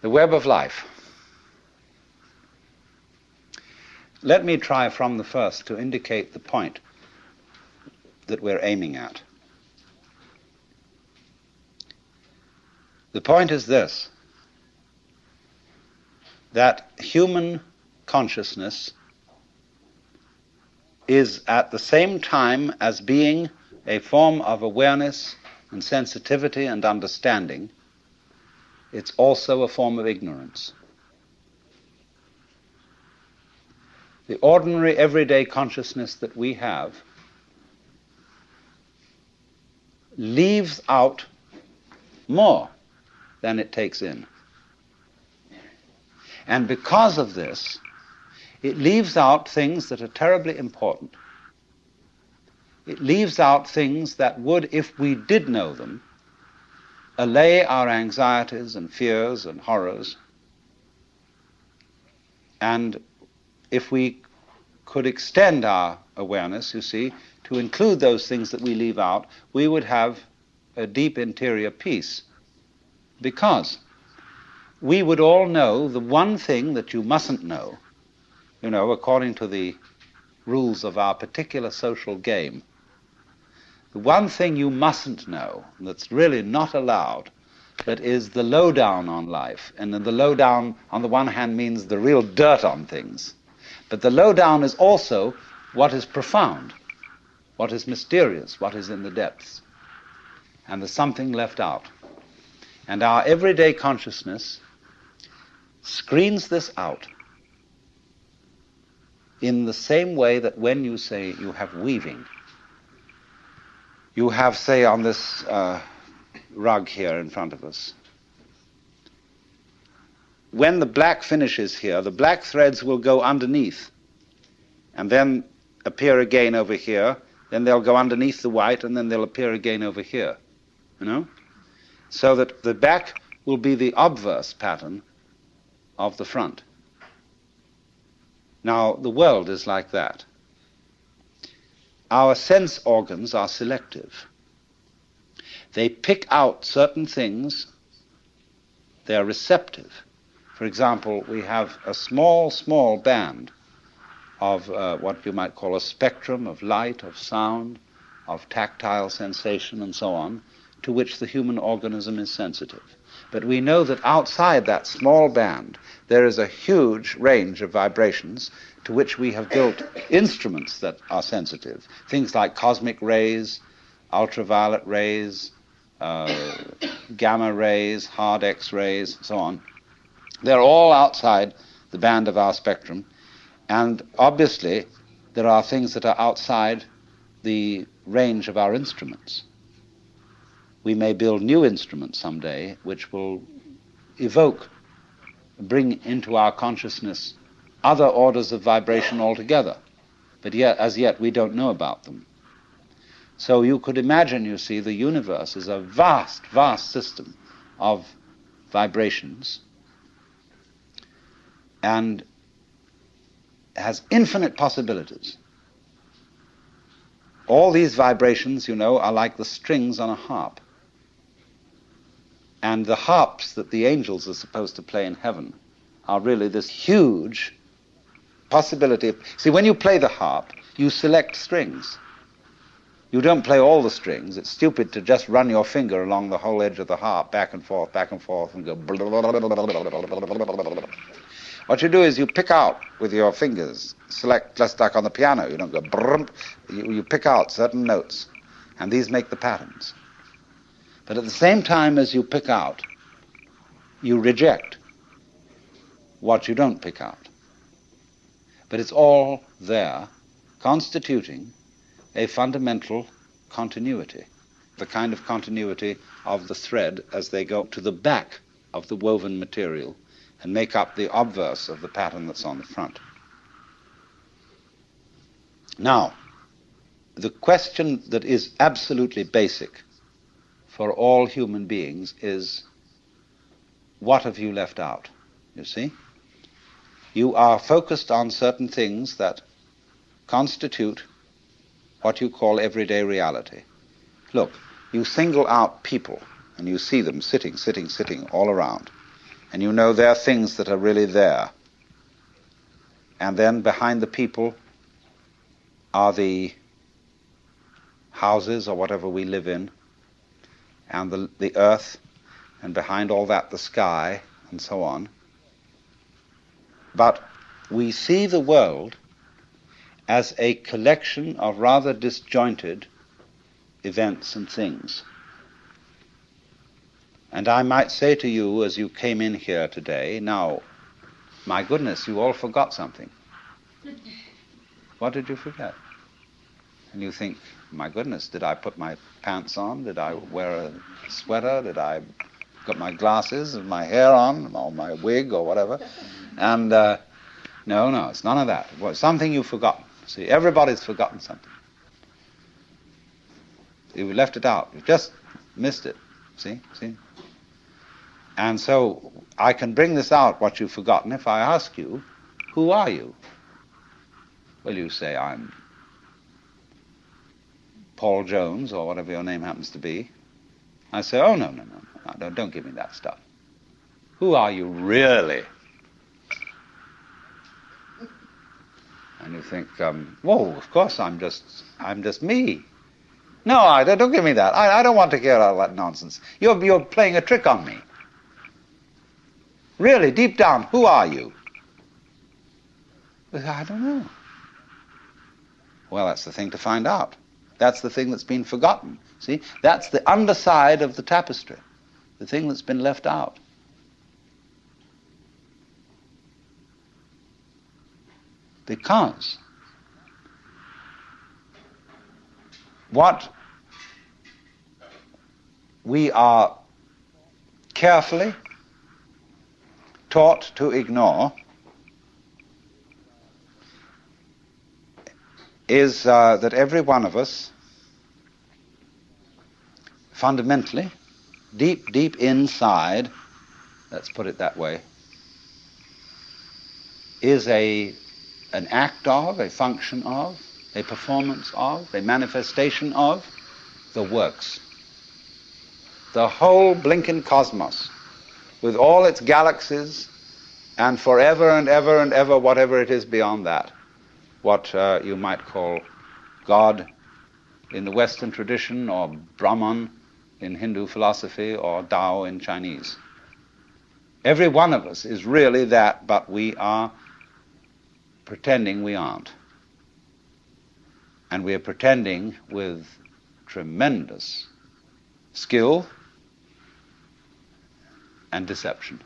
The web of life. Let me try from the first to indicate the point that we're aiming at. The point is this that human consciousness is at the same time as being a form of awareness and sensitivity and understanding, it's also a form of ignorance. The ordinary everyday consciousness that we have leaves out more than it takes in. And because of this, it leaves out things that are terribly important. It leaves out things that would, if we did know them, allay our anxieties and fears and horrors. And if we could extend our awareness, you see, to include those things that we leave out, we would have a deep interior peace. Because we would all know the one thing that you mustn't know, you know, according to the rules of our particular social game. The one thing you mustn't know, that's really not allowed, that is the lowdown on life. And the lowdown, on the one hand, means the real dirt on things. But the lowdown is also what is profound, what is mysterious, what is in the depths. And there's something left out. And our everyday consciousness screens this out in the same way that when you say you have weaving, you have, say, on this uh, rug here in front of us, when the black finishes here, the black threads will go underneath and then appear again over here, then they'll go underneath the white, and then they'll appear again over here. You know? so that the back will be the obverse pattern of the front. Now, the world is like that. Our sense organs are selective. They pick out certain things, they are receptive. For example, we have a small, small band of uh, what you might call a spectrum of light, of sound, of tactile sensation, and so on, to which the human organism is sensitive. But we know that outside that small band, there is a huge range of vibrations to which we have built instruments that are sensitive. Things like cosmic rays, ultraviolet rays, uh, gamma rays, hard X rays, so on. They're all outside the band of our spectrum. And obviously, there are things that are outside the range of our instruments we may build new instruments someday which will evoke, bring into our consciousness other orders of vibration altogether. But yet, as yet, we don't know about them. So you could imagine, you see, the universe is a vast, vast system of vibrations and has infinite possibilities. All these vibrations, you know, are like the strings on a harp. And the harps that the angels are supposed to play in heaven are really this huge possibility. Of, see, when you play the harp, you select strings. You don't play all the strings. It's stupid to just run your finger along the whole edge of the harp, back and forth, back and forth, and go. What you do is you pick out with your fingers, select just like on the piano. You don't go. You, you pick out certain notes, and these make the patterns. But at the same time as you pick out, you reject what you don't pick out. But it's all there, constituting a fundamental continuity, the kind of continuity of the thread as they go to the back of the woven material and make up the obverse of the pattern that's on the front. Now, the question that is absolutely basic for all human beings is what have you left out? You see? You are focused on certain things that constitute what you call everyday reality. Look, you single out people and you see them sitting, sitting, sitting all around. And you know there are things that are really there. And then behind the people are the houses or whatever we live in, and the, the earth, and behind all that the sky, and so on. But we see the world as a collection of rather disjointed events and things. And I might say to you as you came in here today, now, my goodness, you all forgot something. What did you forget? And you think, my goodness, did I put my pants on? Did I wear a sweater? Did I got my glasses and my hair on, or my wig, or whatever? And uh, no, no, it's none of that. Something you've forgotten. See, everybody's forgotten something. You've left it out. You've just missed it. See? See? And so I can bring this out, what you've forgotten, if I ask you, who are you? Well, you say, I'm Paul Jones, or whatever your name happens to be. I say, oh, no, no, no, no, don't, don't give me that stuff. Who are you really? And you think, um, whoa, of course I'm just, I'm just me. No, I, don't don't give me that. I, I don't want to hear all that nonsense. You're, you're playing a trick on me. Really, deep down, who are you? I don't know. Well, that's the thing to find out. That's the thing that's been forgotten. See? That's the underside of the tapestry, the thing that's been left out. Because what we are carefully taught to ignore is uh, that every one of us, fundamentally, deep, deep inside, let's put it that way, is a, an act of, a function of, a performance of, a manifestation of the works. The whole blinking cosmos, with all its galaxies, and forever and ever and ever, whatever it is beyond that what uh, you might call God in the Western tradition, or Brahman in Hindu philosophy, or Tao in Chinese. Every one of us is really that, but we are pretending we aren't. And we are pretending with tremendous skill and deception.